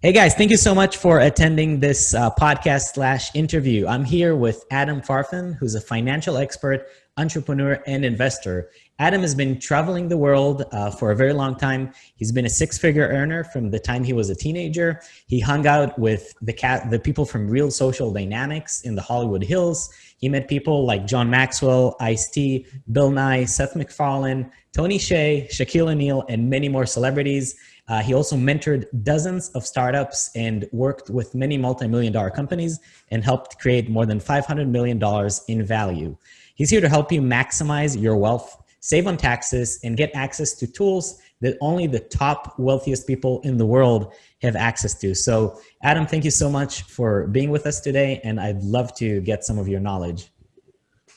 Hey guys, thank you so much for attending this uh, podcast slash interview. I'm here with Adam Farfan, who's a financial expert, entrepreneur, and investor. Adam has been traveling the world uh, for a very long time. He's been a six-figure earner from the time he was a teenager. He hung out with the cat, the people from Real Social Dynamics in the Hollywood Hills. He met people like John Maxwell, Ice-T, Bill Nye, Seth MacFarlane, Tony Hsieh, Shaquille O'Neal, and many more celebrities. Uh, he also mentored dozens of startups and worked with many multi-million dollar companies and helped create more than $500 million in value. He's here to help you maximize your wealth, save on taxes, and get access to tools that only the top wealthiest people in the world have access to. So Adam, thank you so much for being with us today. And I'd love to get some of your knowledge.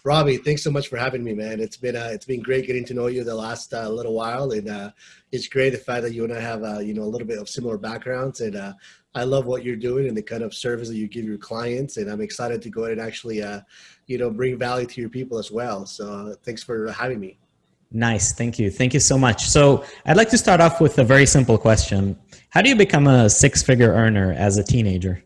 Robbie, thanks so much for having me, man. It's been uh, it's been great getting to know you the last uh, little while, and uh, it's great the fact that you and I have uh, you know a little bit of similar backgrounds, and uh, I love what you're doing and the kind of service that you give your clients, and I'm excited to go ahead and actually uh, you know bring value to your people as well. So thanks for having me. Nice, thank you, thank you so much. So I'd like to start off with a very simple question: How do you become a six-figure earner as a teenager?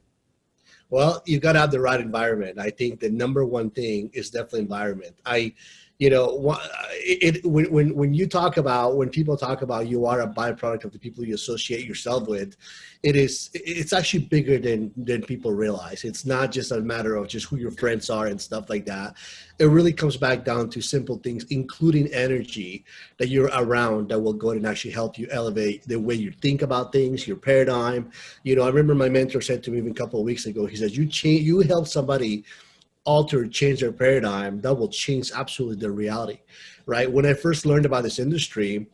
Well, you've got to have the right environment. I think the number one thing is definitely environment. I, you know, it, when, when, when you talk about, when people talk about you are a byproduct of the people you associate yourself with, it is, it's actually bigger than, than people realize. It's not just a matter of just who your friends are and stuff like that. It really comes back down to simple things, including energy that you're around that will go and actually help you elevate the way you think about things, your paradigm. You know, I remember my mentor said to me a couple of weeks ago, he says, you change, you help somebody alter, change their paradigm, that will change absolutely their reality, right? When I first learned about this industry,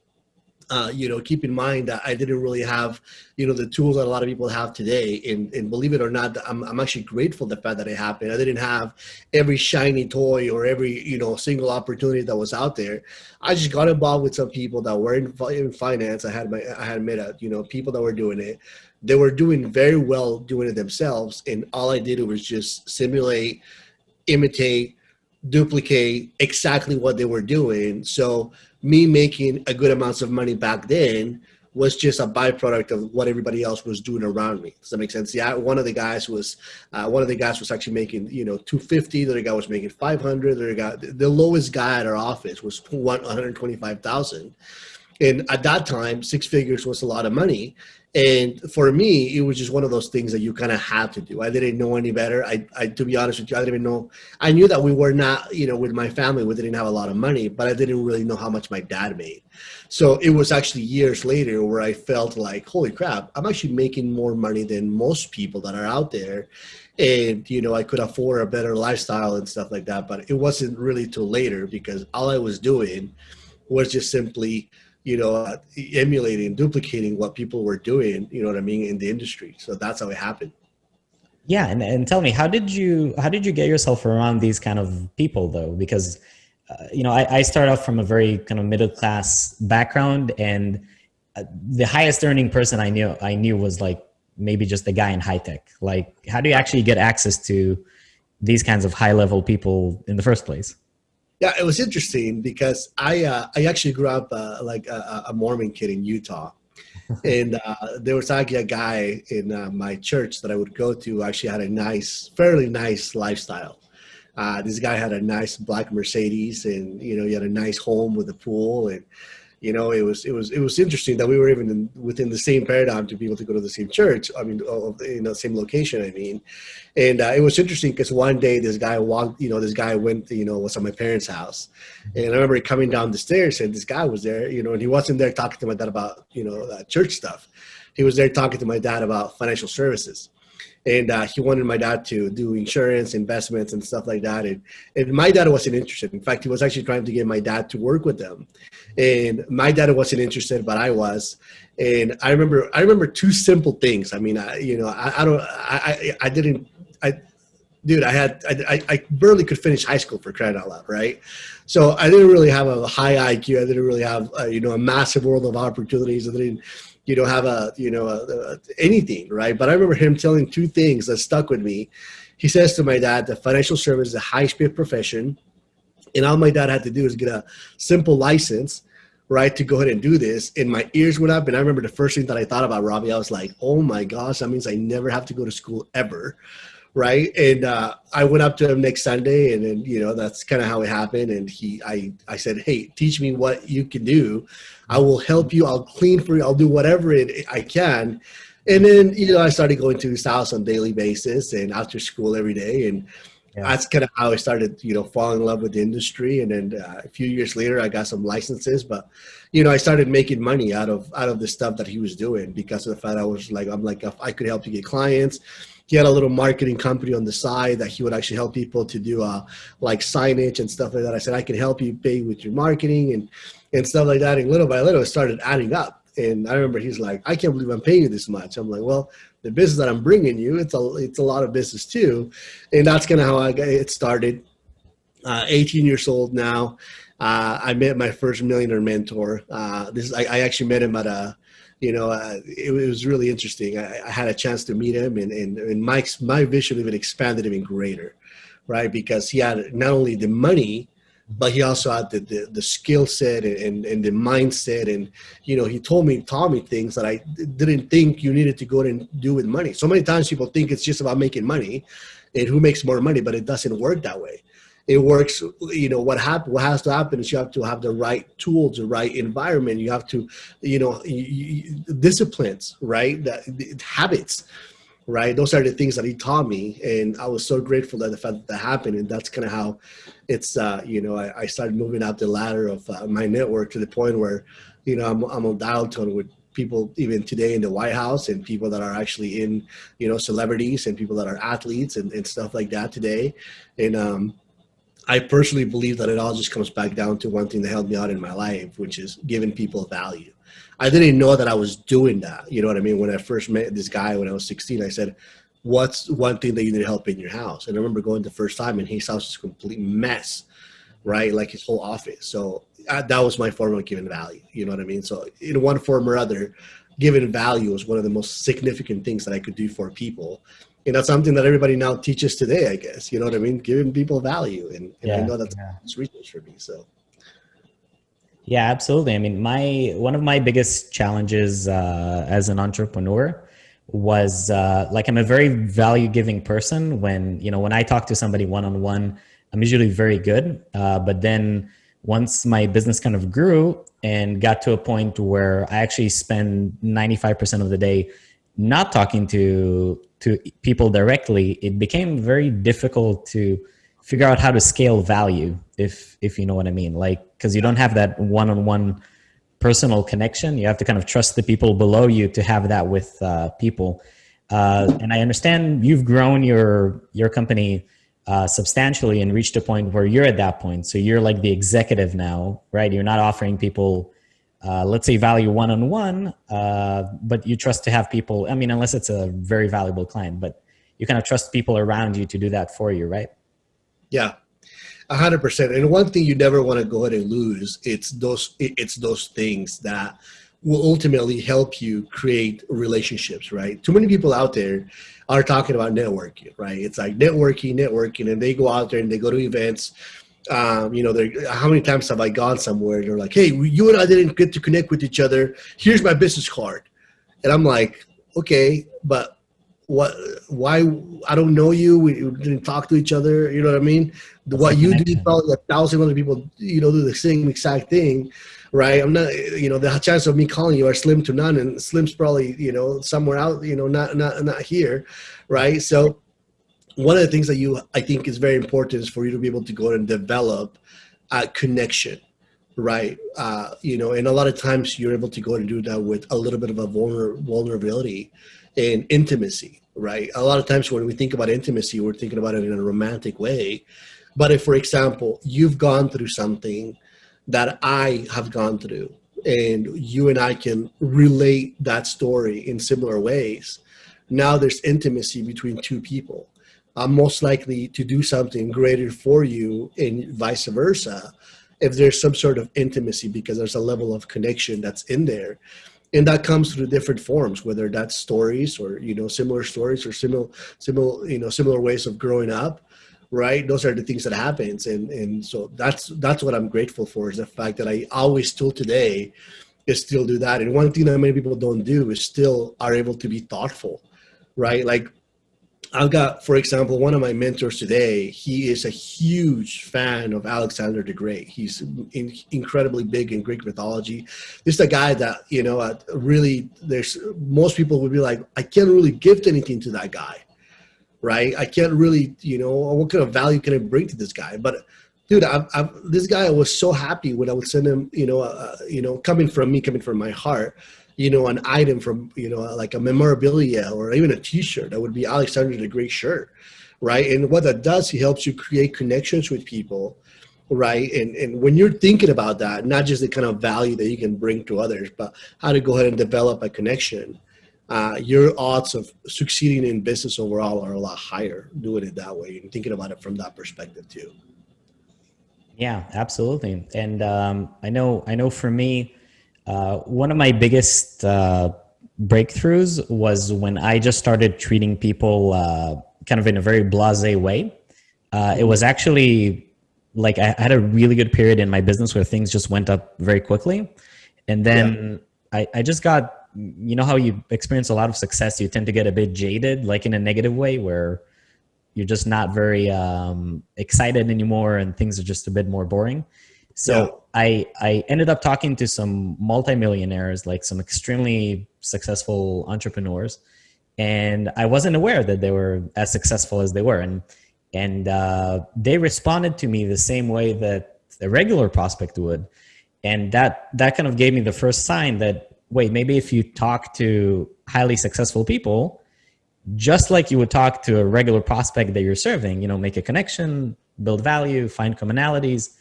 uh, you know, keep in mind that I didn't really have, you know, the tools that a lot of people have today. And, and believe it or not, I'm, I'm actually grateful the fact that it happened. I didn't have every shiny toy or every, you know, single opportunity that was out there. I just got involved with some people that were in, in finance. I had my, I had met, a, you know, people that were doing it. They were doing very well doing it themselves. And all I did was just simulate, imitate, duplicate exactly what they were doing. So me making a good amounts of money back then was just a byproduct of what everybody else was doing around me. Does that make sense? Yeah, one of the guys was uh, one of the guys was actually making you know 250. The other guy was making 500. The other guy, the lowest guy at our office was 125,000. And at that time, six figures was a lot of money. And for me, it was just one of those things that you kind of had to do. I didn't know any better. I, I, to be honest with you, I didn't even know. I knew that we were not, you know, with my family, we didn't have a lot of money, but I didn't really know how much my dad made. So it was actually years later where I felt like, holy crap, I'm actually making more money than most people that are out there. And, you know, I could afford a better lifestyle and stuff like that. But it wasn't really till later because all I was doing was just simply you know, uh, emulating, duplicating what people were doing, you know what I mean, in the industry. So that's how it happened. Yeah, and, and tell me, how did you how did you get yourself around these kind of people though? Because uh, you know, I, I start off from a very kind of middle class background, and uh, the highest earning person I knew I knew was like maybe just a guy in high tech. Like, how do you actually get access to these kinds of high level people in the first place? Yeah, it was interesting because I uh, I actually grew up uh, like a, a, Mormon kid in Utah, and uh, there was actually a guy in uh, my church that I would go to. Actually, had a nice, fairly nice lifestyle. Uh, this guy had a nice black Mercedes, and you know he had a nice home with a pool, and you know, it was it was it was interesting that we were even in, within the same paradigm to be able to go to the same church. I mean, in the same location. I mean, and uh, it was interesting because one day this guy walked. You know, this guy went. You know, was at my parents' house, and I remember coming down the stairs and this guy was there. You know, and he wasn't there talking to my dad about you know church stuff. He was there talking to my dad about financial services and uh, he wanted my dad to do insurance investments and stuff like that. And, and my dad wasn't interested. In fact he was actually trying to get my dad to work with them and my dad wasn't interested but i was. And i remember i remember two simple things. I mean i you know i, I don't I, I didn't i dude i had I, I barely could finish high school for crying out loud right? So i didn't really have a high iq i didn't really have a, you know a massive world of opportunities. I didn't you don't have a you know a, a, anything right but i remember him telling two things that stuck with me he says to my dad that financial service is a high-speed profession and all my dad had to do is get a simple license right, to go ahead and do this. And my ears went up. And I remember the first thing that I thought about Robbie, I was like, oh my gosh, that means I never have to go to school ever. Right. And uh, I went up to him next Sunday and then, you know, that's kind of how it happened. And he, I, I said, Hey, teach me what you can do. I will help you. I'll clean for you. I'll do whatever it, I can. And then, you know, I started going to his house on daily basis and after school every day. And, yeah. that's kind of how I started, you know, falling in love with the industry. And then uh, a few years later, I got some licenses, but you know, I started making money out of out of the stuff that he was doing because of the fact I was like, I'm like, if I could help you get clients. He had a little marketing company on the side that he would actually help people to do uh, like signage and stuff like that. I said, I can help you pay with your marketing and and stuff like that. And little by little, it started adding up. And I remember he's like, I can't believe I'm paying you this much. I'm like, well, the business that I'm bringing you, it's a it's a lot of business too, and that's kind of how I got it started. Uh, 18 years old now. Uh, I met my first millionaire mentor. Uh, this I, I, actually met him at a, you know, uh, it, it, was really interesting. I, I, had a chance to meet him, and and, and my my vision even expanded even greater, right? Because he had not only the money, but he also had the, the, the skill set and, and the mindset. And, you know, he told me, taught me things that I didn't think you needed to go and do with money. So many times people think it's just about making money and who makes more money, but it doesn't work that way. It works, you know, what happen, what has to happen is you have to have the right tools, the right environment. You have to, you know, you, you, disciplines, right? The habits right? Those are the things that he taught me, and I was so grateful that the fact that, that happened, and that's kind of how it's, uh, you know, I, I, started moving up the ladder of uh, my network to the point where, you know, I'm, I'm on dial tone with people even today in the White House and people that are actually in, you know, celebrities and people that are athletes and, and stuff like that today, and um, I personally believe that it all just comes back down to one thing that helped me out in my life, which is giving people value I didn't know that I was doing that. You know what I mean? When I first met this guy when I was 16, I said, what's one thing that you need help in your house? And I remember going the first time and his house was a complete mess, right? Like his whole office. So uh, that was my form of giving value. You know what I mean? So in one form or other, giving value was one of the most significant things that I could do for people. And that's something that everybody now teaches today, I guess. You know what I mean? Giving people value. And, and yeah, I know that's yeah. research for me. So yeah, absolutely. I mean, my one of my biggest challenges uh, as an entrepreneur was uh, like I'm a very value giving person. When you know when I talk to somebody one on one, I'm usually very good. Uh, but then once my business kind of grew and got to a point where I actually spend 95% of the day not talking to to people directly, it became very difficult to figure out how to scale value if if you know what i mean. Like because you don't have that one-on-one personal connection. You have to kind of trust the people below you to have that with uh, people. Uh, and i understand you've grown your your company uh, substantially and reached a point where you're at that point. So you're like the executive now right? You're not offering people uh, let's say value one-on-one uh, but you trust to have people i mean unless it's a very valuable client but you kind of trust people around you to do that for you right yeah, a hundred percent. And one thing you never want to go ahead and lose, it's those, it's those things that will ultimately help you create relationships, right? Too many people out there are talking about networking, right? It's like networking, networking, and they go out there and they go to events. Um, you know, how many times have I gone somewhere? They're like, "Hey, you and I didn't get to connect with each other. Here's my business card," and I'm like, "Okay, but what why i don't know you. We didn't talk to each other. You know what i mean? That's what you do probably a thousand other people you know do the same exact thing right? I'm not you know the chance of me calling you are slim to none and slim's probably you know somewhere out you know not not not here right? So one of the things that you i think is very important is for you to be able to go and develop a connection right uh you know and a lot of times you're able to go and do that with a little bit of a vulner vulnerability and intimacy right? A lot of times when we think about intimacy, we're thinking about it in a romantic way. But if, for example, you've gone through something that I have gone through, and you and I can relate that story in similar ways, now there's intimacy between two people. I'm most likely to do something greater for you and vice versa if there's some sort of intimacy because there's a level of connection that's in there. And that comes through different forms whether that's stories or you know similar stories or similar similar you know similar ways of growing up right? Those are the things that happens. And and so that's that's what i'm grateful for is the fact that i always still today is still do that. And one thing that many people don't do is still are able to be thoughtful right? Like I've got, for example, one of my mentors today. He is a huge fan of Alexander the Great. He's in, incredibly big in Greek mythology. This is a guy that you know uh, really. There's most people would be like, I can't really gift anything to that guy, right? I can't really, you know, what kind of value can I bring to this guy? But dude, I've, I've, this guy was so happy when I would send him, you know, uh, you know, coming from me, coming from my heart you know, an item from, you know, like a memorabilia or even a t-shirt that would be Alexander the Great shirt, right? And what that does, he helps you create connections with people, right? And, and when you're thinking about that, not just the kind of value that you can bring to others, but how to go ahead and develop a connection, uh, your odds of succeeding in business overall are a lot higher doing it that way and thinking about it from that perspective too. Yeah, absolutely. And um, I know, I know for me, uh, one of my biggest uh, breakthroughs was when I just started treating people uh, kind of in a very blase way. Uh, it was actually like I had a really good period in my business where things just went up very quickly. And then yeah. I, I just got, you know, how you experience a lot of success, you tend to get a bit jaded, like in a negative way where you're just not very um, excited anymore and things are just a bit more boring. So yeah. I I ended up talking to some multimillionaires, like some extremely successful entrepreneurs, and I wasn't aware that they were as successful as they were, and and uh, they responded to me the same way that a regular prospect would, and that that kind of gave me the first sign that wait maybe if you talk to highly successful people just like you would talk to a regular prospect that you're serving you know make a connection build value find commonalities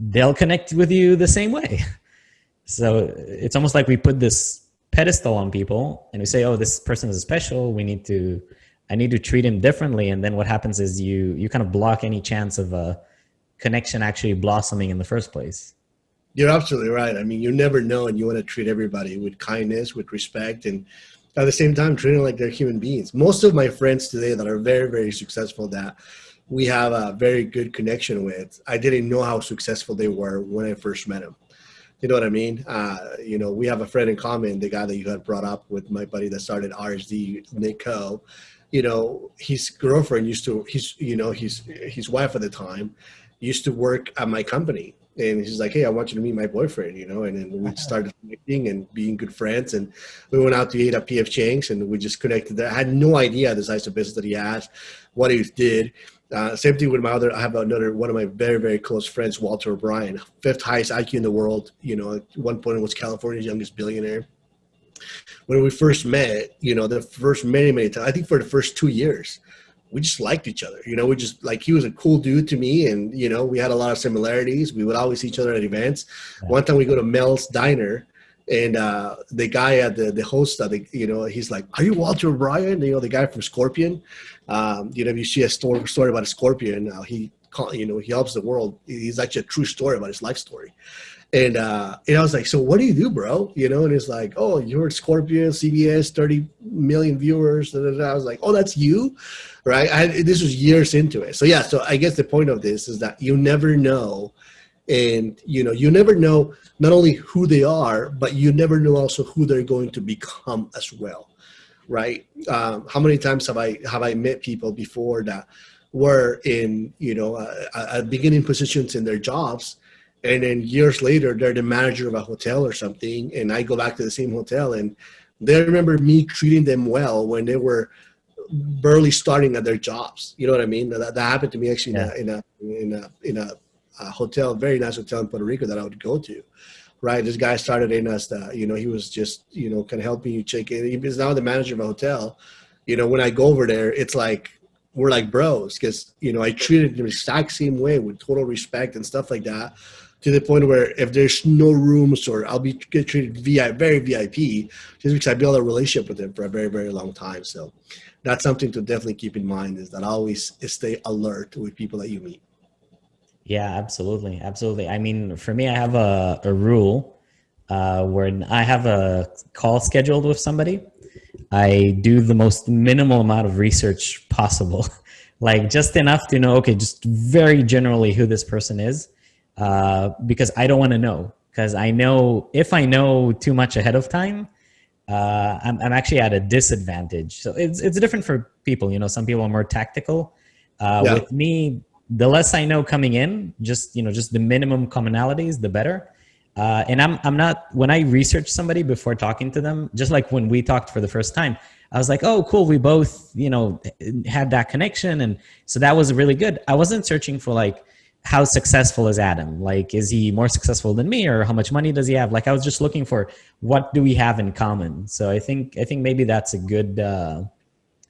they'll connect with you the same way. So it's almost like we put this pedestal on people and we say, oh, this person is special. We need to, I need to treat him differently. And then what happens is you, you kind of block any chance of a connection actually blossoming in the first place. You're absolutely right. I mean, you never know, and you want to treat everybody with kindness, with respect, and at the same time, treating like they're human beings. Most of my friends today that are very, very successful that we have a very good connection with. I didn't know how successful they were when I first met them. You know what I mean? Uh, you know, we have a friend in common, the guy that you had brought up with my buddy that started RSD, Nick Kho. You know, his girlfriend used to, his, you know, his his wife at the time used to work at my company. And he's like, hey, I want you to meet my boyfriend, you know, and then we started connecting and being good friends. And we went out to eat at PF Chang's and we just connected there. I had no idea the size of business that he has, what he did uh, same thing with my other. I have another one of my very very close friends, Walter O'Brien, fifth highest IQ in the world. You know, at one point was California's youngest billionaire. When we first met, you know, the first many many times, I think for the first two years, we just liked each other. You know, we just like he was a cool dude to me, and you know, we had a lot of similarities. We would always see each other at events. One time we go to Mel's Diner, and uh, the guy at the the host of the you know he's like are you walter o'brien you know the guy from scorpion um, you know if you see a story, story about a scorpion uh, he you know he helps the world he's actually a true story about his life story and uh, and I was like, so what do you do, bro? You know, and it's like, oh, you're at Scorpion, CBS, 30 million viewers. And I was like, oh, that's you, right? I, this was years into it. So yeah, so I guess the point of this is that you never know and you know you never know not only who they are but you never know also who they're going to become as well right? Um, how many times have i have i met people before that were in you know a, beginning positions in their jobs and then years later they're the manager of a hotel or something and i go back to the same hotel and they remember me treating them well when they were barely starting at their jobs. You know what i mean? That, that happened to me actually yeah. in, a, in a in a in a a hotel, very nice hotel in Puerto Rico that I would go to. Right, this guy started in us. You know, he was just you know kind of helping you check in. He's now the manager of a hotel. You know, when I go over there, it's like we're like bros because you know I treated him the exact same way with total respect and stuff like that. To the point where if there's no rooms or I'll be get treated VIP, very VIP, just because I built a relationship with him for a very very long time. So that's something to definitely keep in mind is that I always stay alert with people that you meet. Yeah, absolutely. Absolutely. I mean, for me, I have a, a rule uh, where I have a call scheduled with somebody. I do the most minimal amount of research possible like just enough to know, okay, just very generally who this person is, uh, because I don't want to know. Because I know if I know too much ahead of time, uh, I'm, I'm actually at a disadvantage. So it's, it's different for people. You know, some people are more tactical. Uh, yeah. With me, the less I know coming in, just you know, just the minimum commonalities, the better. Uh, and I'm I'm not when I research somebody before talking to them, just like when we talked for the first time, I was like, oh, cool, we both you know had that connection, and so that was really good. I wasn't searching for like how successful is Adam? Like, is he more successful than me, or how much money does he have? Like, I was just looking for what do we have in common. So I think I think maybe that's a good. Uh,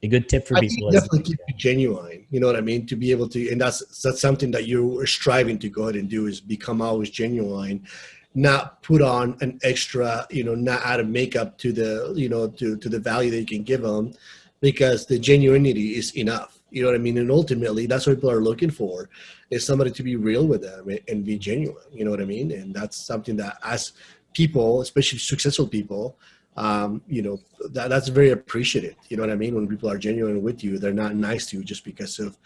a good tip for I people. Definitely keep it genuine. You know what I mean? To be able to, and that's that's something that you're striving to go ahead and do is become always genuine not put on an extra, you know, not add a makeup to the, you know, to, to the value that you can give them because the genuinity is enough. You know what I mean? And ultimately that's what people are looking for is somebody to be real with them and be genuine. You know what I mean? And that's something that as people, especially successful people, um, you know, that, that's very appreciated. You know what I mean? When people are genuine with you, they're not nice to you just because of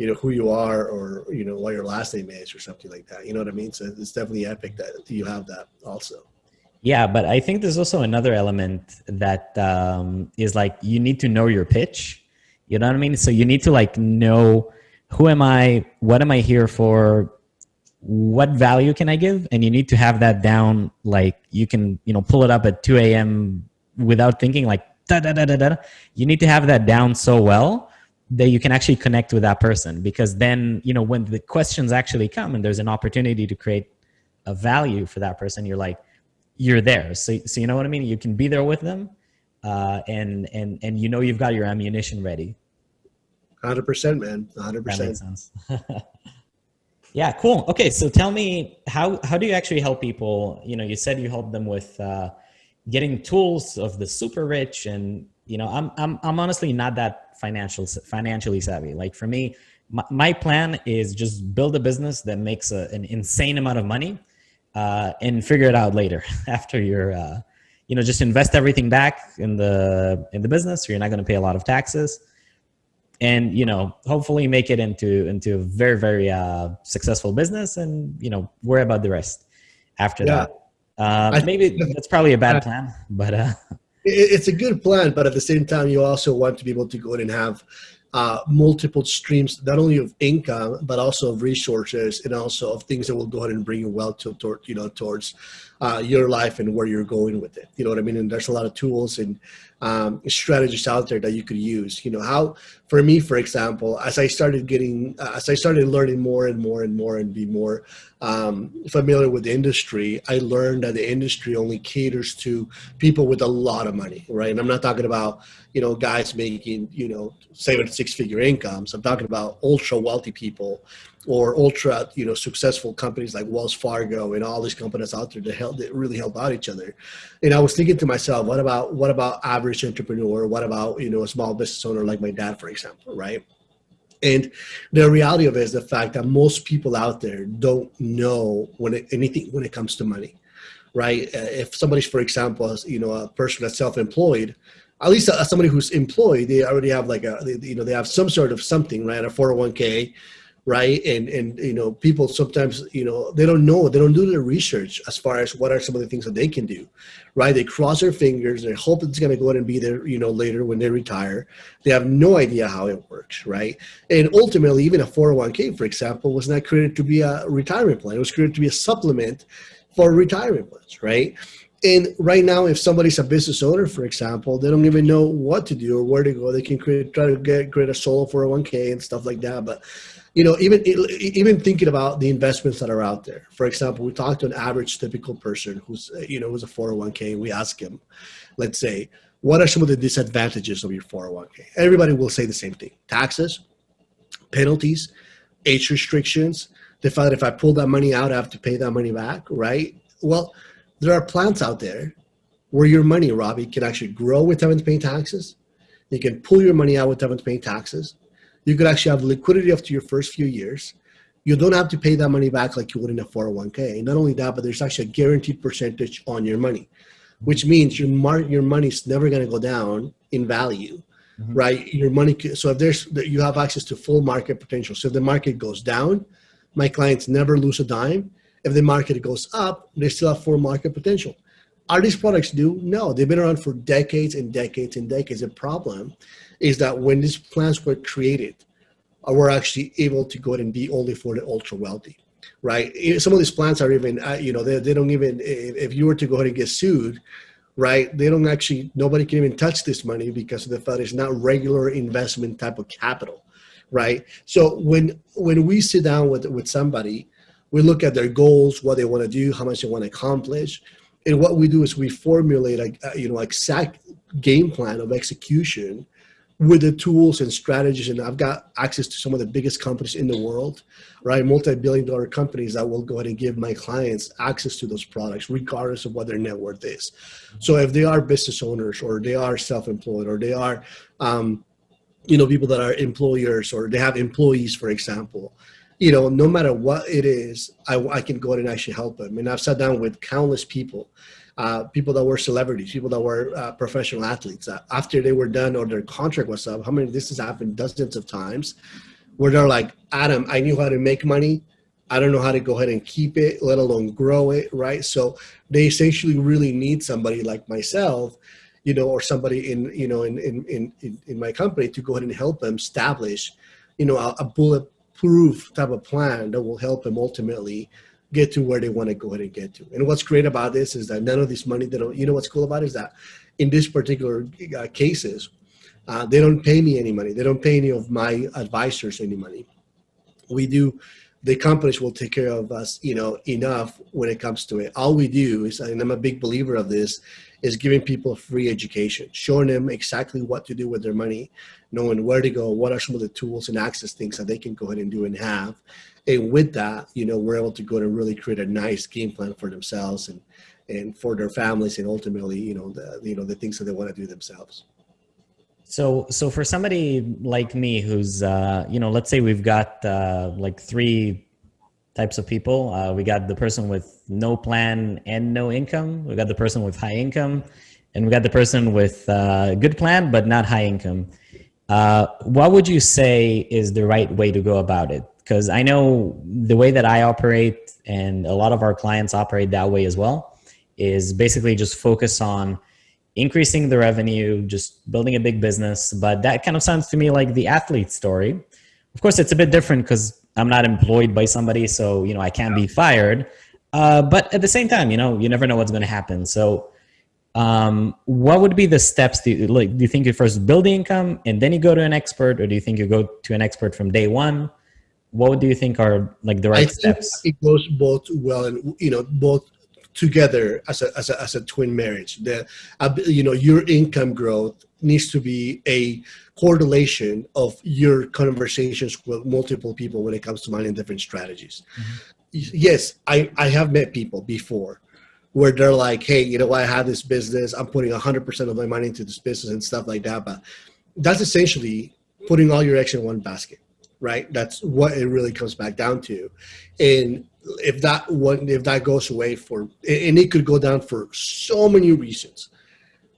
you know who you are or you know what your last name is or something like that. You know what i mean? So it's definitely epic that you have that also. Yeah but i think there's also another element that um, is like you need to know your pitch. You know what i mean? So you need to like know who am i what am i here for what value can i give? And you need to have that down like you can you know pull it up at 2 a.m without thinking like da da da da da. You need to have that down so well that you can actually connect with that person. Because then you know when the questions actually come and there's an opportunity to create a value for that person you're like you're there. So, so you know what i mean? You can be there with them uh, and and and you know you've got your ammunition ready. 100% man. 100% that makes sense yeah cool okay so tell me how how do you actually help people you know you said you help them with uh, getting tools of the super rich and you know i'm i'm, I'm honestly not that financial financially savvy. Like for me, my, my plan is just build a business that makes a, an insane amount of money uh, and figure it out later after you're, uh, you know, just invest everything back in the in the business. So you're not going to pay a lot of taxes, and you know, hopefully make it into into a very very uh, successful business, and you know, worry about the rest after yeah. that. Uh, maybe that's probably a bad plan, but uh, it's a good plan, but at the same time, you also want to be able to go in and have uh, multiple streams, not only of income, but also of resources and also of things that will go ahead and bring you well to, toward, you know, towards uh, your life and where you're going with it. You know what I mean? And there's a lot of tools and um, strategies out there that you could use. You know, how, for me, for example, as I started getting, uh, as I started learning more and more and more and be more um, familiar with the industry, I learned that the industry only caters to people with a lot of money, right? And I'm not talking about, you know, guys making, you know, seven, six figure incomes. I'm talking about ultra wealthy people or ultra you know successful companies like Wells Fargo and all these companies out there that help that really help out each other. And I was thinking to myself, what about what about average entrepreneur? What about you know a small business owner like my dad, for example, right? And the reality of it is the fact that most people out there don't know when it, anything when it comes to money, right? Uh, if somebody's, for example, you know, a person that's self-employed, at least uh, somebody who's employed, they already have like a, you know, they have some sort of something, right? A 401k, right? And and you know people sometimes you know they don't know they don't do the research as far as what are some of the things that they can do right? They cross their fingers they hope it's going to go ahead and be there you know later when they retire. They have no idea how it works right? And ultimately even a 401k for example was not created to be a retirement plan. It was created to be a supplement for retirement plans right? And right now, if somebody's a business owner, for example, they don't even know what to do or where to go. They can create, try to get create a solo 401k and stuff like that. But you know, even even thinking about the investments that are out there. For example, we talked to an average typical person who's uh, you know who's a 401k. We ask him, let's say, what are some of the disadvantages of your 401k? Everybody will say the same thing: taxes, penalties, age restrictions. The fact that if I pull that money out, I have to pay that money back, right? Well, there are plans out there where your money, Robbie, can actually grow with having to pay taxes. You can pull your money out with having to pay taxes you could actually have liquidity after your first few years. You don't have to pay that money back like you would in a 401k. Not only that, but there's actually a guaranteed percentage on your money, which means your mar- your money's never going to go down in value mm-hmm. right? Your money. So if there's you have access to full market potential. So if the market goes down, my clients never lose a dime. If the market goes up, they still have full market potential. Are these products new? No, they've been around for decades and decades and decades. The problem is that when these plans were created, uh, we're actually able to go and be only for the ultra wealthy, right? Some of these plans are even, uh, you know, they, they don't even, if you were to go ahead and get sued, right? They don't actually, nobody can even touch this money because of the fact it's not regular investment type of capital, right? So when when we sit down with with somebody, we look at their goals, what they want to do, how much they want to accomplish, and what we do is we formulate a, uh, you know exact game plan of execution with the tools and strategies and i've got access to some of the biggest companies in the world right? Multi-billion dollar companies that will go ahead and give my clients access to those products regardless of what their net worth is. So if they are business owners or they are self-employed or they are um, you know people that are employers or they have employees for example you know no matter what it is i, I can go ahead and actually help them. And i've sat down with countless people uh, people that were celebrities, people that were uh, professional athletes. Uh, after they were done or their contract was up, how many? This has happened dozens of times, where they're like, Adam, I knew how to make money. I don't know how to go ahead and keep it, let alone grow it, right? So they essentially really need somebody like myself, you know, or somebody in, you know, in in in in my company to go ahead and help them establish, you know, a, a bulletproof type of plan that will help them ultimately get to where they want to go ahead and get to. And what's great about this is that none of this money, they don't, you know what's cool about it is that in this particular uh, cases, uh, they don't pay me any money. They don't pay any of my advisors any money. We do, the companies will take care of us, you know, enough when it comes to it. All we do is, and I'm a big believer of this, is giving people free education, showing them exactly what to do with their money, knowing where to go, what are some of the tools and access things that they can go ahead and do and have, and with that, you know, we're able to go to really create a nice game plan for themselves and and for their families, and ultimately, you know, the you know the things that they want to do themselves. So, so for somebody like me, who's uh, you know, let's say we've got uh, like three types of people. Uh, we got the person with no plan and no income. We got the person with high income, and we got the person with uh, good plan but not high income. Uh, what would you say is the right way to go about it? because I know the way that I operate and a lot of our clients operate that way as well is basically just focus on increasing the revenue, just building a big business. But that kind of sounds to me like the athlete story. Of course, it's a bit different because I'm not employed by somebody, so you know I can't be fired. Uh, but at the same time, you know, you never know what's going to happen. So, um, what would be the steps? Do you, like, do you think you first build the income and then you go to an expert, or do you think you go to an expert from day one? what do you think are like the right I steps? it goes both well and you know both together as a, as a, as a twin marriage. The uh, you know your income growth needs to be a correlation of your conversations with multiple people when it comes to managing different strategies. Mm-hmm. Yes, I I have met people before where they're like, hey, you know, I have this business. I'm putting 100% of my money into this business and stuff like that. But that's essentially putting all your eggs in one basket right? That's what it really comes back down to. And if that one, if that goes away for, and it could go down for so many reasons,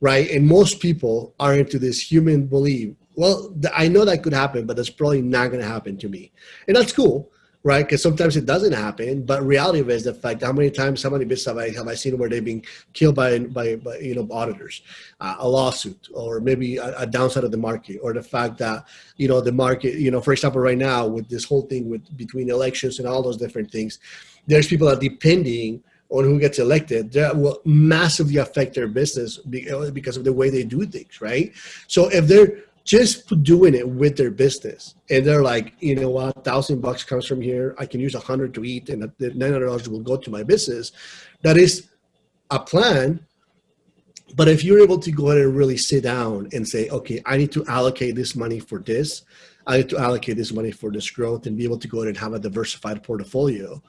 right? And most people are into this human belief. Well, I know that could happen, but that's probably not going to happen to me, and that's cool right? Because sometimes it doesn't happen. But reality is the fact how many times, how many bits have I have I seen where they've been killed by by, by you know auditors, uh, a lawsuit, or maybe a, a, downside of the market, or the fact that you know the market, you know, for example, right now with this whole thing with between elections and all those different things, there's people that are depending on who gets elected that will massively affect their business because of the way they do things, right? So if they're just doing it with their business. And they're like you know what? thousand bucks comes from here. I can use a hundred to eat and the $900 will go to my business. That is a plan but if you're able to go ahead and really sit down and say okay i need to allocate this money for this. I need to allocate this money for this growth and be able to go ahead and have a diversified portfolio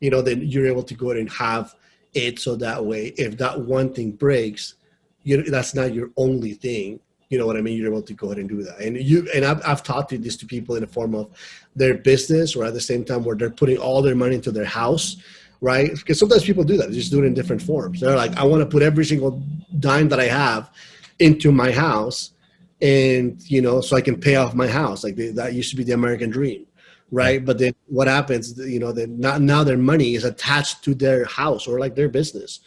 you know then you're able to go ahead and have it so that way if that one thing breaks you know, that's not your only thing you know what I mean? You're able to go ahead and do that. And you and I've, I've taught this to people in the form of their business or at the same time where they're putting all their money into their house, right? Because sometimes people do that. They just do it in different forms. They're like, I want to put every single dime that I have into my house. and you know, so I can pay off my house. Like they, that used to be the American dream, right? But then what happens? You know, that now their money is attached to their house or like their business,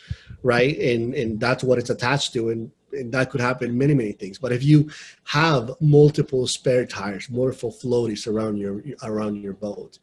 right? And and that's what it's attached to, and that could happen many many things. But if you have multiple spare tires, multiple floaties around your around your boat,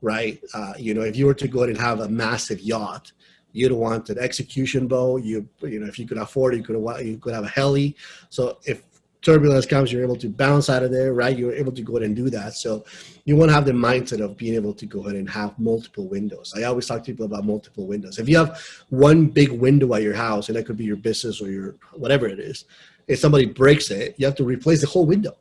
right? Uh, you know, if you were to go and have a massive yacht, you'd want an execution boat. You you know, if you could afford it, you could you could have a heli. So if turbulence comes, you're able to bounce out of there, right? You're able to go ahead and do that. So you want to have the mindset of being able to go ahead and have multiple windows. I always talk to people about multiple windows. If you have one big window at your house, and that could be your business or your whatever it is, if somebody breaks it, you have to replace the whole window.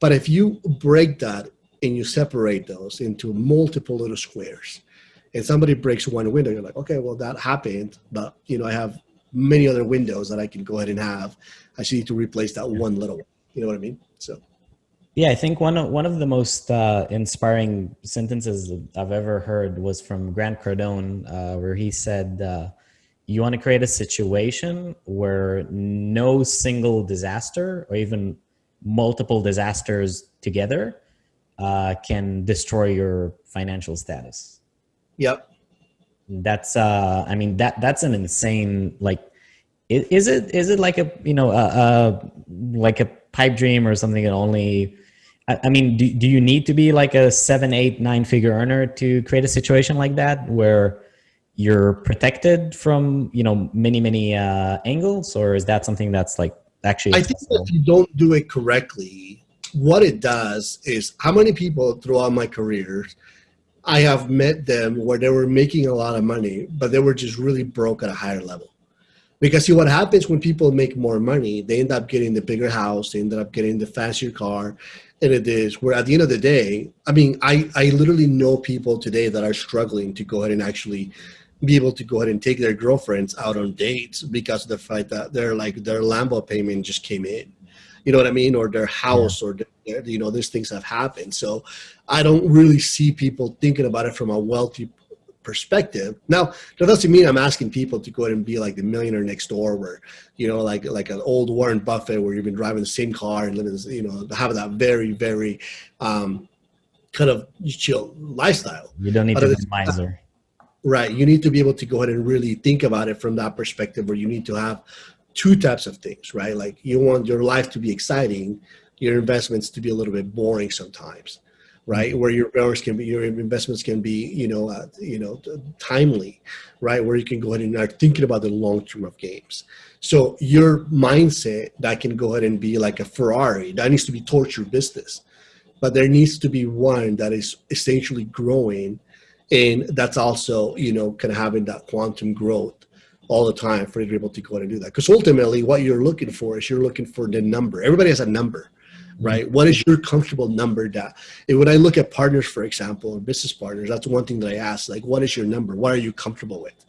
But if you break that and you separate those into multiple little squares, and somebody breaks one window, you're like, okay, well that happened, but you know I have many other windows that I can go ahead and have I just need to replace that one little one. You know what I mean? So. Yeah, I think one of one of the most uh, inspiring sentences I've ever heard was from Grant Cardone, uh, where he said, uh, "You want to create a situation where no single disaster, or even multiple disasters together, uh, can destroy your financial status." Yep. That's, uh, I mean, that that's an insane like is it is it like a you know a, a like a pipe dream or something that only I, I mean do, do you need to be like a seven eight nine figure earner to create a situation like that where you're protected from you know many many uh, angles? Or is that something that's like actually i think that if you don't do it correctly what it does is how many people throughout my career i have met them where they were making a lot of money but they were just really broke at a higher level. Because see what happens when people make more money they end up getting the bigger house they end up getting the fancier car and it is where at the end of the day i mean i i literally know people today that are struggling to go ahead and actually be able to go ahead and take their girlfriends out on dates because of the fact that they're like their lambo payment just came in. You know what i mean? Or their house or their, you know these things have happened so i don't really see people thinking about it from a wealthy perspective. Now, that doesn't mean I'm asking people to go ahead and be like the millionaire next door, where you know, like like an old Warren Buffett, where you've been driving the same car and living, you know, have that very very um, kind of chill lifestyle. You don't need to be miser. Right. You need to be able to go ahead and really think about it from that perspective, where you need to have two types of things, right? Like you want your life to be exciting, your investments to be a little bit boring sometimes right? Where your hours can be, your investments can be, you know, uh, you know, timely, right? Where you can go ahead and start thinking about the long term of games. So your mindset that can go ahead and be like a Ferrari that needs to be your business, but there needs to be one that is essentially growing, and that's also, you know, kind of having that quantum growth all the time for you to be able to go ahead and do that. Because ultimately, what you're looking for is you're looking for the number. Everybody has a number right? Mm-hmm. What is your comfortable number that when I look at partners, for example, or business partners, that's one thing that I ask, like, what is your number? What are you comfortable with?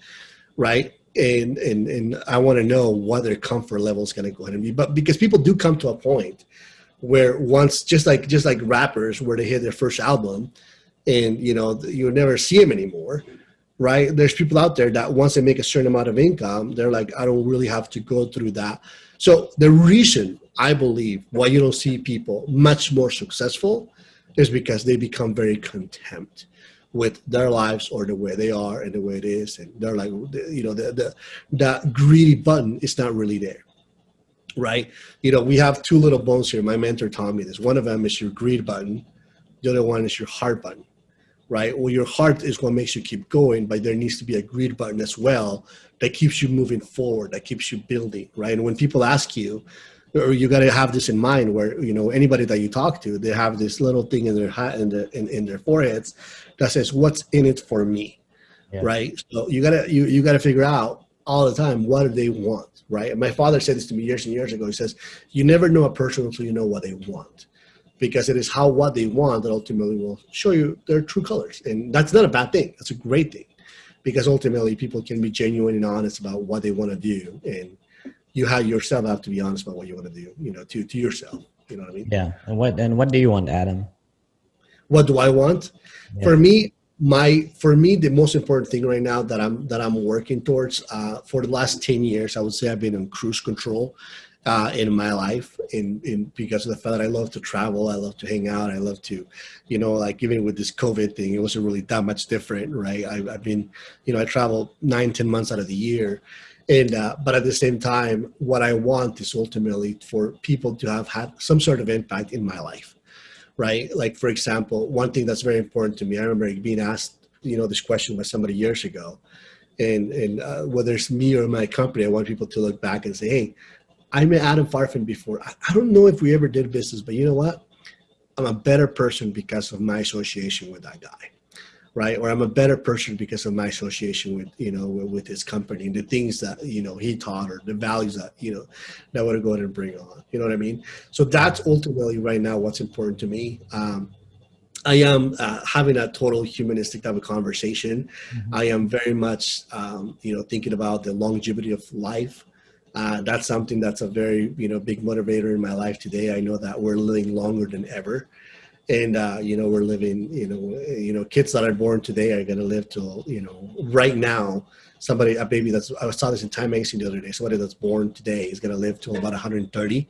Right. And, and, and I want to know what their comfort level is going to go ahead and be, but because people do come to a point where once, just like, just like rappers, where they hit their first album and, you know, you never see them anymore right? There's people out there that once they make a certain amount of income, they're like, I don't really have to go through that. So the reason I believe why you don't see people much more successful is because they become very content with their lives or the way they are and the way it is. And they're like, you know, the, the, that greedy button is not really there. Right. You know, we have two little bones here. My mentor taught me this. One of them is your greed button. The other one is your heart button. Right. Well, your heart is what makes you keep going, but there needs to be a greed button as well that keeps you moving forward, that keeps you building. Right. And when people ask you, or you got to have this in mind where you know anybody that you talk to they have this little thing in their hat in, the, in, in their foreheads that says what's in it for me? Yeah. right? So you gotta you, you gotta figure out all the time what do they want right? And my father said this to me years and years ago. He says you never know a person until you know what they want because it is how what they want that ultimately will show you their true colors. And that's not a bad thing. That's a great thing because ultimately people can be genuine and honest about what they want to do and you have yourself have to be honest about what you want to do, you know, to, to yourself. You know what I mean? Yeah. And what, and what do you want, Adam? What do I want? Yeah. For me, my, for me, the most important thing right now that I'm, that I'm working towards, uh, for the last 10 years, I would say I've been on cruise control uh, in my life in, in because of the fact that I love to travel, I love to hang out, I love to, you know, like even with this COVID thing, it wasn't really that much different, right? I, have been, you know, I travel nine, ten months out of the year. And, uh, but at the same time, what I want is ultimately for people to have had some sort of impact in my life, right? Like, for example, one thing that's very important to me, I remember being asked, you know, this question by somebody years ago. And, and uh, whether it's me or my company, I want people to look back and say, hey, I met Adam Farfan before. I, I don't know if we ever did business, but you know what? I'm a better person because of my association with that guy, right? Or I'm a better person because of my association with, you know, with, his company and the things that, you know, he taught or the values that, you know, that I want to go ahead and bring on. You know what I mean? So that's ultimately right now what's important to me. Um, I am uh, having a total humanistic type of conversation. Mm-hmm. I am very much, um, you know, thinking about the longevity of life uh, that's something that's a very you know big motivator in my life today. I know that we're living longer than ever, and uh, you know we're living you know you know kids that are born today are going to live till you know right now. Somebody a baby that's I saw this in Time magazine the other day. Somebody that's born today is going to live till about 130.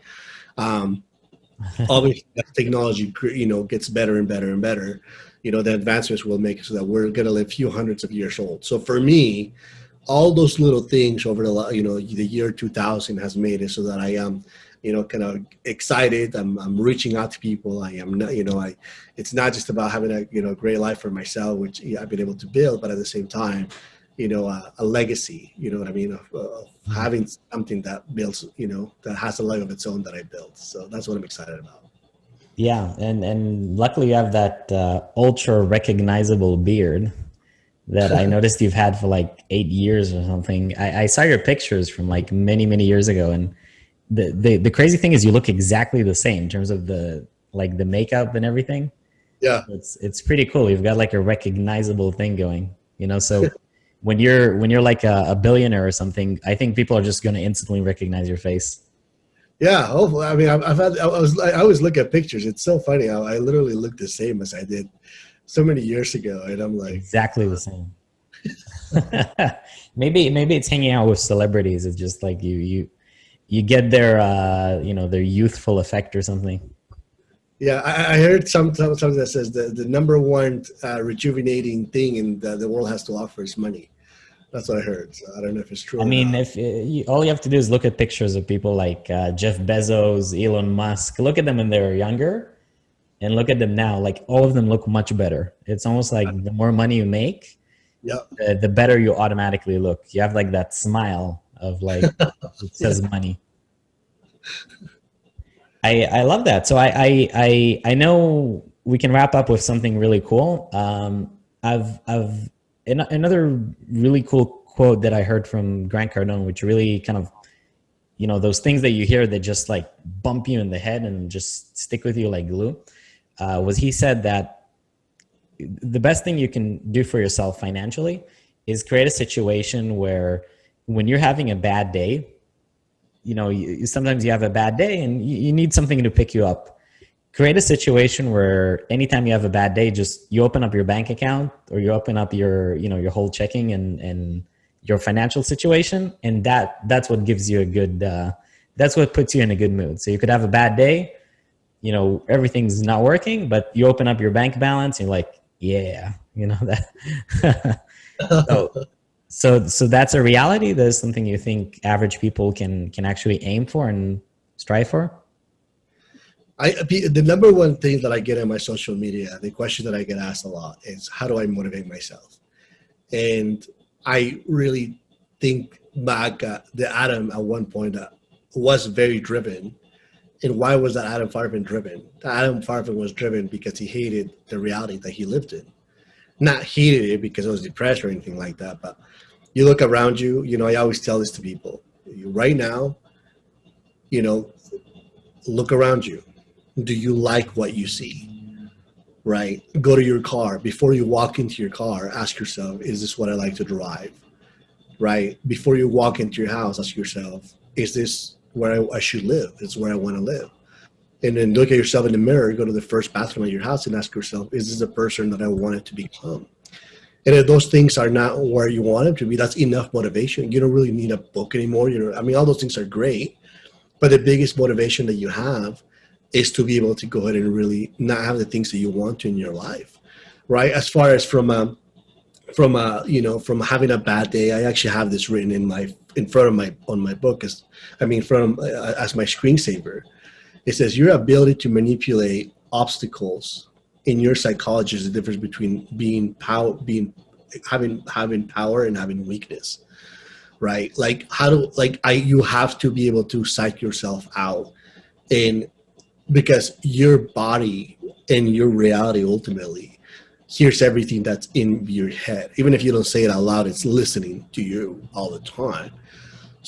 Um, obviously, technology you know gets better and better and better. You know the advancements will make it so that we're going to live a few hundreds of years old. So for me all those little things over the you know the year 2000 has made it so that I am you know kind of excited I'm, I'm reaching out to people I am not you know I it's not just about having a you know great life for myself which I've been able to build but at the same time you know a, a legacy you know what I mean of, of, mm-hmm. having something that builds you know that has a life of its own that I built so that's what I'm excited about yeah and and luckily you have that uh, ultra recognizable beard that I noticed you've had for like eight years or something. I, I, saw your pictures from like many, many years ago. And the, the, the crazy thing is you look exactly the same in terms of the, like the makeup and everything. Yeah. It's, it's pretty cool. You've got like a recognizable thing going, you know? So when you're, when you're like a, a billionaire or something, I think people are just going to instantly recognize your face. Yeah, hopefully. I mean, I've, I've had. I was. I always look at pictures. It's so funny. I, I literally look the same as I did so many years ago, and I'm like exactly the same. maybe maybe it's hanging out with celebrities. It's just like you you you get their uh, you know their youthful effect or something. Yeah, I, I heard some, something that says the, the number one uh, rejuvenating thing in the, the world has to offer is money. That's what I heard. So I don't know if it's true. I mean, if uh, you, all you have to do is look at pictures of people like uh, Jeff Bezos, Elon Musk. Look at them when they're younger, and look at them now like all of them look much better it's almost like the more money you make yeah the, the better you automatically look you have like that smile of like it says yeah. money. I i love that. So I, I i i know we can wrap up with something really cool. Um i've i've another really cool quote that i heard from grant cardone which really kind of you know those things that you hear that just like bump you in the head and just stick with you like glue uh, was he said that the best thing you can do for yourself financially is create a situation where when you're having a bad day, you know, you, sometimes you have a bad day and you, you need something to pick you up. Create a situation where anytime you have a bad day, just you open up your bank account or you open up your, you know, your whole checking and, and your financial situation. And that, that's what gives you a good, uh, that's what puts you in a good mood. So you could have a bad day, you know everything's not working but you open up your bank balance and you're like yeah you know that so so so that's a reality that's something you think average people can can actually aim for and strive for I, the number one thing that I get on my social media, the question that I get asked a lot is, how do I motivate myself? And I really think back, uh, the Adam at one point uh, was very driven and why was that Adam Farfan driven? Adam Farfan was driven because he hated the reality that he lived in. Not heated it because I was depressed or anything like that, but you look around you, you know, I always tell this to people. Right now, you know, look around you. Do you like what you see? Right? Go to your car. Before you walk into your car, ask yourself, is this what I like to drive? Right? Before you walk into your house, ask yourself, is this where I, I should live. It's where I want to live. And then look at yourself in the mirror, go to the first bathroom at your house and ask yourself, is this the person that I wanted to become? And if those things are not where you want them to be, that's enough motivation. You don't really need a book anymore. You know, I mean, all those things are great, but the biggest motivation that you have is to be able to go ahead and really not have the things that you want to in your life, right? As far as from a, from a, you know, from having a bad day, I actually have this written in my, in front of my, on my book as, I mean, from, uh, as my screensaver. It says your ability to manipulate obstacles in your psychology is the difference between being power, being, having, having power and having weakness right? Like how do like I you have to be able to psych yourself out and because your body and your reality ultimately hears everything that's in your head. Even if you don't say it out loud, it's listening to you all the time.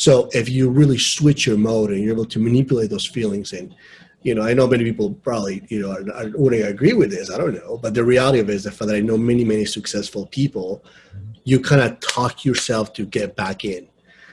So if you really switch your mode and you're able to manipulate those feelings and you know, I know many people probably, you know, are, are, wouldn't agree with this. I don't know, but the reality of it is the fact that I know many, many successful people you kind of talk yourself to get back in.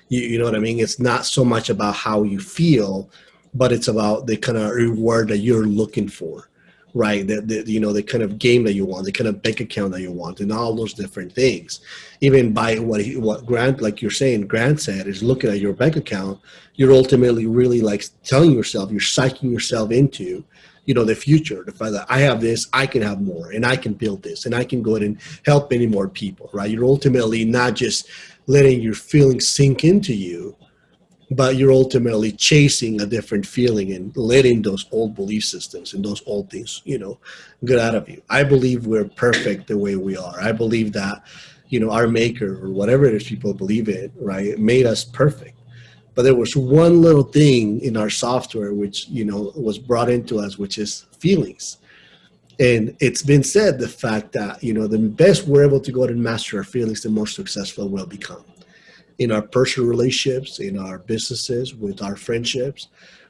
You, you know what I mean? It's not so much about how you feel, but it's about the kind of reward that you're looking for, right? The, the, you know, the kind of game that you want, the kind of bank account that you want, and all those different things. Even by what he, what Grant, like you're saying, Grant said, is looking at your bank account, you're ultimately really like telling yourself, you're psyching yourself into you know the future the fact that i have this i can have more and i can build this and i can go ahead and help many more people right you're ultimately not just letting your feelings sink into you but you're ultimately chasing a different feeling and letting those old belief systems and those old things you know get out of you. I believe we're perfect the way we are. I believe that you know our maker or whatever it is people believe it right made us perfect. But there was one little thing in our software which you know was brought into us which is feelings. And it's been said the fact that you know the best we're able to go out and master our feelings the more successful we'll become in our personal relationships in our businesses with our friendships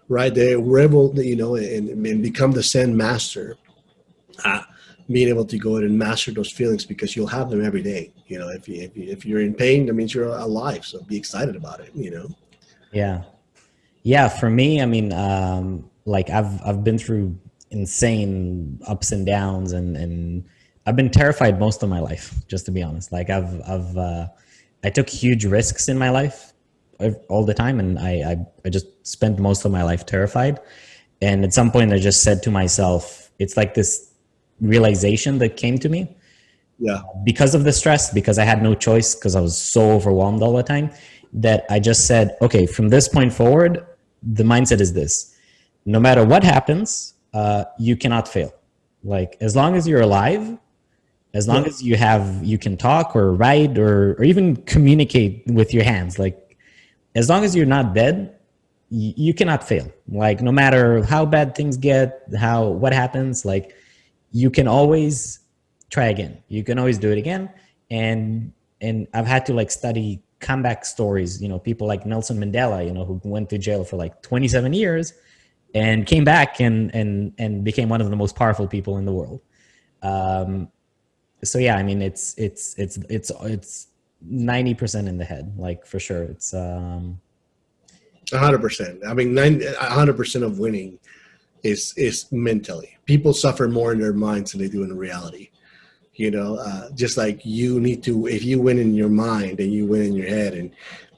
right there we're able to, you know and, and become the zen master uh, being able to go in and master those feelings because you'll have them every day you know if, you, if, you, if you're in pain that means you're alive so be excited about it you know yeah. Yeah. For me, I mean, um, like I've, I've been through insane ups and downs and, and I've been terrified most of my life, just to be honest. Like I've, I've, uh, I took huge risks in my life all the time. And I, I, I just spent most of my life terrified. And at some point I just said to myself, it's like this realization that came to me yeah because of the stress because i had no choice because i was so overwhelmed all the time that I just said, okay, from this point forward, the mindset is this. No matter what happens, uh, you cannot fail. Like as long as you're alive, as long yeah. as you have, you can talk or write or, or even communicate with your hands. Like as long as you're not dead, you cannot fail. Like no matter how bad things get, how, what happens, like you can always try again. You can always do it again. And, and I've had to like study comeback stories, you know, people like Nelson Mandela, you know, who went to jail for like 27 years and came back and, and, and became one of the most powerful people in the world. Um, so yeah, I mean, it's, it's, it's, it's, it's 90% in the head, like for sure. It's, um, hundred percent. I mean, hundred percent of winning is, is mentally. People suffer more in their minds than they do in reality. You know uh, just like you need to if you win in your mind and you win in your head and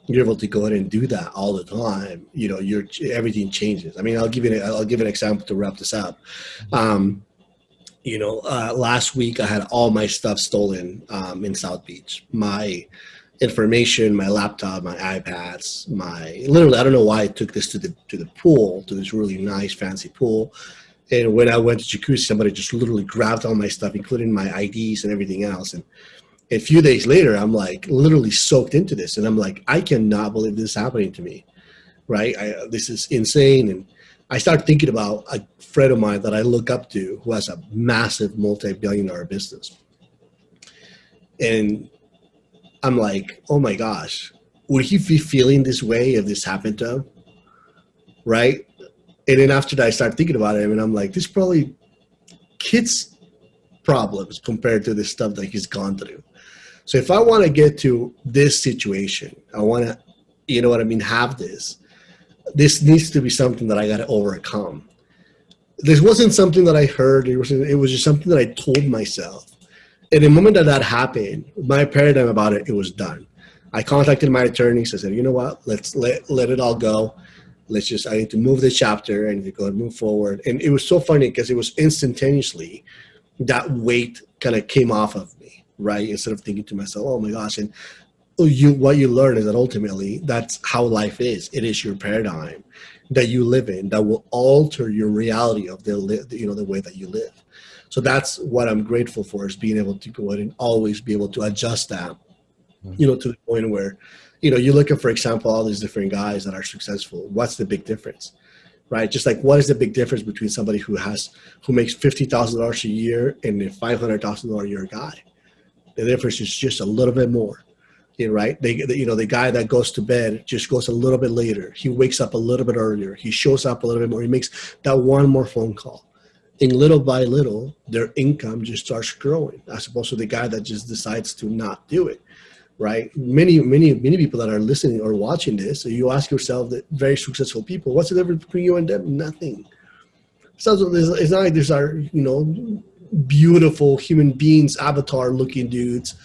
you're able to go ahead and do that all the time you know your everything changes. I mean i'll give you an, i'll give an example to wrap this up. Um, you know uh, last week i had all my stuff stolen um, in south beach my information my laptop my ipads my literally i don't know why i took this to the to the pool to this really nice fancy pool and when I went to jacuzzi, somebody just literally grabbed all my stuff, including my IDs and everything else. And a few days later, I'm like literally soaked into this. And I'm like, I cannot believe this is happening to me. Right. I, this is insane. And I start thinking about a friend of mine that I look up to who has a massive multi-billion dollar business. And I'm like, oh my gosh, would he be feeling this way if this happened to him? Right and then after that, I start thinking about it, and I'm like, this probably kids' problems compared to the stuff that he's gone through. So if I want to get to this situation, I want to, you know what I mean, have this. This needs to be something that I got to overcome. This wasn't something that I heard. It was it was just something that I told myself. And the moment that that happened, my paradigm about it, it was done. I contacted my attorneys. I said, you know what? Let's let let it all go let's just i need to move the chapter and to go and move forward and it was so funny because it was instantaneously that weight kind of came off of me right instead of thinking to myself oh my gosh and you what you learn is that ultimately that's how life is it is your paradigm that you live in that will alter your reality of the you know the way that you live so that's what i'm grateful for is being able to go ahead and always be able to adjust that mm-hmm. you know to the point where you know, you look at, for example, all these different guys that are successful. What's the big difference? Right? Just like what is the big difference between somebody who has who makes fifty thousand dollars a year and a five hundred thousand dollar a year guy? The difference is just a little bit more. Right? They, you know, the guy that goes to bed just goes a little bit later. He wakes up a little bit earlier. He shows up a little bit more. He makes that one more phone call. And little by little, their income just starts growing, as opposed to the guy that just decides to not do it right? Many, many, many people that are listening or watching this, so you ask yourself that very successful people, what's the difference between you and them? Nothing. So it's not like there's our, you know, beautiful human beings, avatar looking dudes,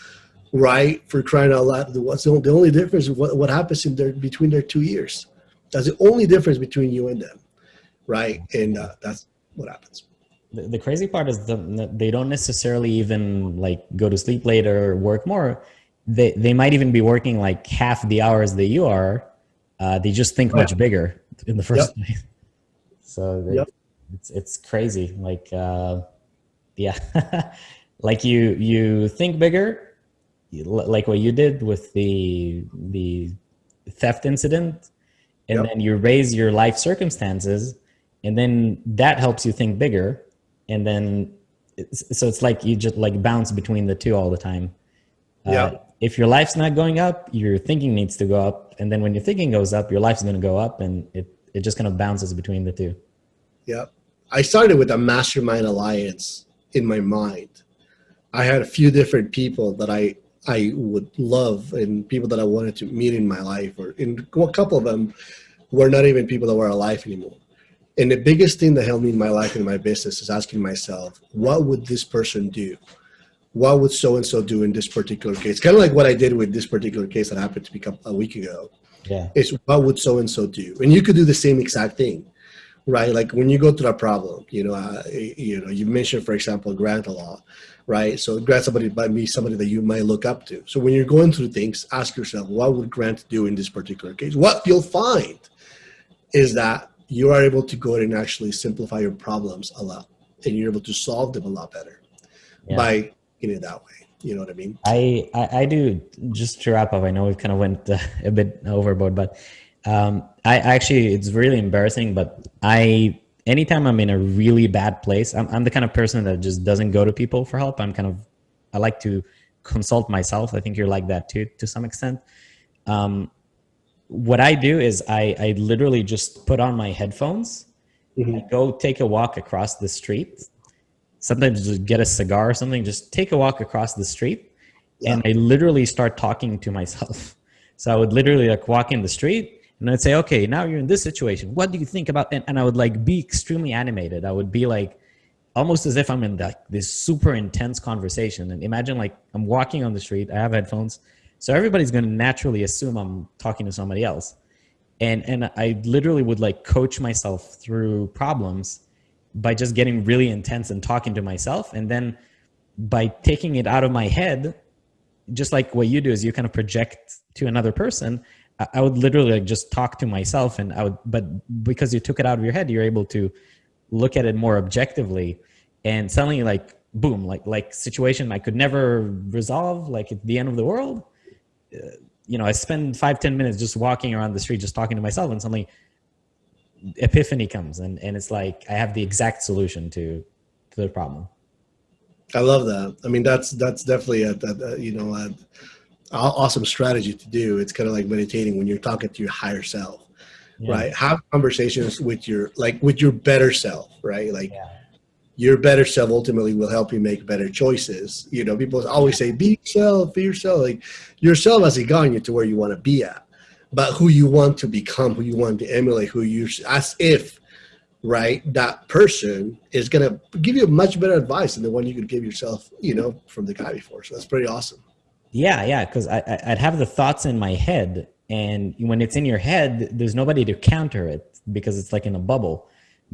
right? For crying out loud. What's the, the only difference what, what happens in their, between their two years. That's the only difference between you and them, right? And uh, that's what happens. The, the crazy part is that they don't necessarily even like go to sleep later or work more they they might even be working like half the hours that you are. Uh, they just think much bigger in the first yep. place. So they, yep. it's it's crazy. Like uh, yeah, like you you think bigger, like what you did with the the theft incident, and yep. then you raise your life circumstances, and then that helps you think bigger, and then it's, so it's like you just like bounce between the two all the time. Yeah. Uh, if your life's not going up, your thinking needs to go up. And then when your thinking goes up, your life's going to go up and it, it just kind of bounces between the two. Yeah. I started with a mastermind alliance in my mind. I had a few different people that I, I would love and people that I wanted to meet in my life or in a couple of them were not even people that were alive anymore. And the biggest thing that helped me in my life and my business is asking myself, what would this person do? what would so and so do in this particular case? Kind of like what I did with this particular case that happened to me a week ago. Yeah. It's what would so and so do? And you could do the same exact thing, right? Like when you go through a problem, you know, uh, you know, you mentioned, for example, grant a law, right? So grant somebody might be somebody that you might look up to. So when you're going through things, ask yourself, what would Grant do in this particular case? What you'll find is that you are able to go and actually simplify your problems a lot, and you're able to solve them a lot better yeah. by it that way. You know what I mean? I, I, I do just to wrap up. I know we've kind of went uh, a bit overboard, but um, I actually it's really embarrassing. But I anytime I'm in a really bad place, I'm I'm the kind of person that just doesn't go to people for help. I'm kind of I like to consult myself. I think you're like that too to some extent. Um, what I do is I I literally just put on my headphones, mm-hmm. go take a walk across the street sometimes just get a cigar or something, just take a walk across the street. Yeah. And I literally start talking to myself. So I would literally like walk in the street and I'd say, okay, now you're in this situation. What do you think about, and, and I would like be extremely animated. I would be like, almost as if I'm in like this super intense conversation. And imagine like I'm walking on the street, I have headphones. So everybody's going to naturally assume I'm talking to somebody else. And, and I literally would like coach myself through problems by just getting really intense and talking to myself and then by taking it out of my head just like what you do is you kind of project to another person i would literally like just talk to myself and i would but because you took it out of your head you're able to look at it more objectively and suddenly like boom like like situation i could never resolve like at the end of the world uh, you know i spend five ten minutes just walking around the street just talking to myself and suddenly epiphany comes and, and it's like I have the exact solution to, to the problem. I love that. I mean, that's, that's definitely a, a, a you know, a, awesome strategy to do. It's kind of like meditating when you're talking to your higher self, yeah. right? Have conversations with your, like with your better self, right? Like yeah. your better self ultimately will help you make better choices. You know, people always say, be yourself, be yourself. Like yourself hasn't gotten you to where you want to be at but who you want to become, who you want to emulate, who you as if right that person is going to give you much better advice than the one you could give yourself, you know, from the guy before. So that's pretty awesome. Yeah, yeah, because I, I'd have the thoughts in my head, and when it's in your head, there's nobody to counter it. because it's like in a bubble.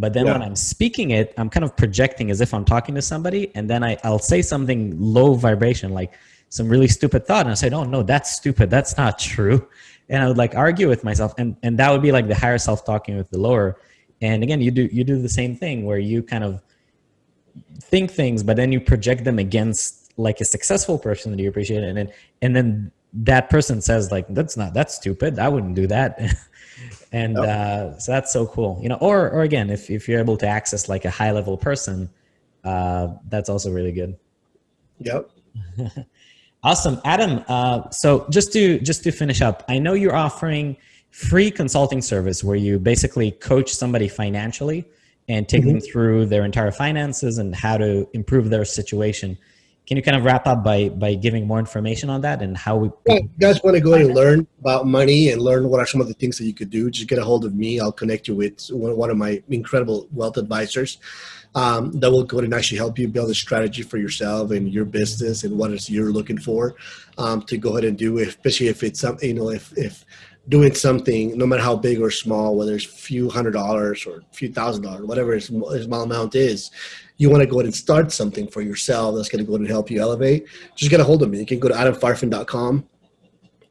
But then Yeah. when I'm speaking it, I'm kind of projecting as if I'm talking to somebody, and then I, I'll say something low vibration, like some really stupid thought, and I say, "Oh no, that's stupid. That's not true," and I would like argue with myself, and and that would be like the higher self talking with the lower. And again, you do you do the same thing where you kind of think things, but then you project them against like a successful person that you appreciate, and then and then that person says like, "That's not that's stupid. I wouldn't do that." and Yep. uh, so that's so cool, you know. Or or again, if if you're able to access like a high level person, uh, that's also really good. Yep. Awesome, Adam. Uh, so just to just to finish up, I know you're offering free consulting service where you basically coach somebody financially and take them through their entire finances and how to improve their situation. Can you kind of wrap up by by giving more information on that and how we? Yeah, you guys want to go and learn about money and learn what are some of the things that you could do, just get a hold of me. I'll connect you with one of my incredible wealth advisors um, that will go and actually help you build a strategy for yourself and your business and what is you're looking for um, to go ahead and do, especially if it's something, you know, if, if doing something, no matter how big or small, whether it's a few hundred dollars or a few thousand dollars, whatever his small amount is, you want to go ahead and start something for yourself that's going to go ahead and help you elevate, just get a hold of me. You can go to adamfarfan.com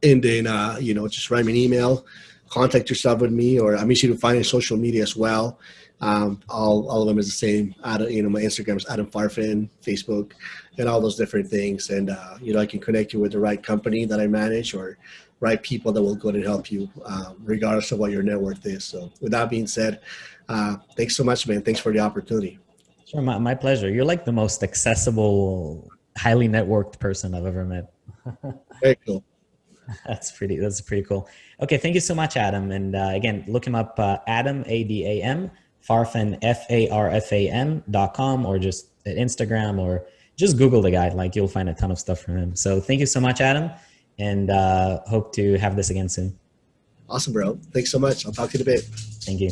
and then, uh, you know, just write me an email, contact yourself with me, or I'm easy to find in social media as well. Um, all, all of them is the same. Adam, you know, my Instagram is Adam Farfan, Facebook, and all those different things. And, uh, you know, I can connect you with the right company that I manage or right people that will go and help you, um, regardless of what your net worth is. So with that being said, uh, thanks so much, man. Thanks for the opportunity. Sure, my, my pleasure. You're like the most accessible, highly networked person I've ever met. Very cool. That's pretty. That's pretty cool. Okay, thank you so much, Adam. And uh, again, look him up, uh, Adam A D A M Farfan F A R F A N dot com, or just at Instagram, or just Google the guy. Like you'll find a ton of stuff from him. So thank you so much, Adam, and uh, hope to have this again soon. Awesome, bro. Thanks so much. I'll talk to you in a bit. Thank you.